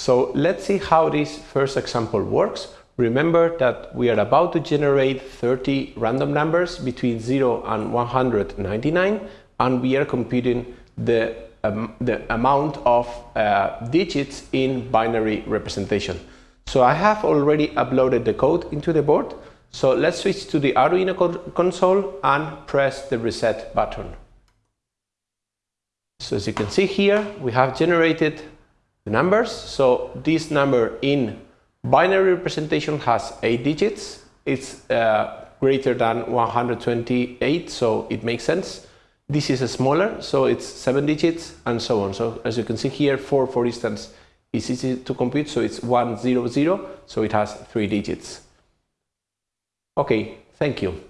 So let's see how this first example works. Remember that we are about to generate 30 random numbers between 0 and 199 and we are computing the, um, the amount of uh, digits in binary representation. So I have already uploaded the code into the board. So let's switch to the Arduino console and press the reset button. So as you can see here, we have generated numbers. So this number in binary representation has 8 digits. It's uh, greater than 128, so it makes sense. This is smaller, so it's 7 digits and so on. So as you can see here, 4 for instance is easy to compute, so it's 100, so it has 3 digits. Okay, thank you.